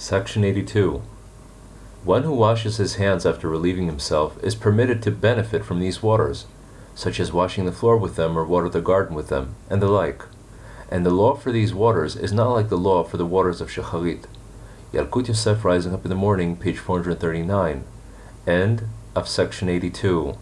Section 82. One who washes his hands after relieving himself is permitted to benefit from these waters, such as washing the floor with them or water the garden with them, and the like. And the law for these waters is not like the law for the waters of Shacharit. Yalkut Yosef Rising Up in the Morning, page 439, end of section 82.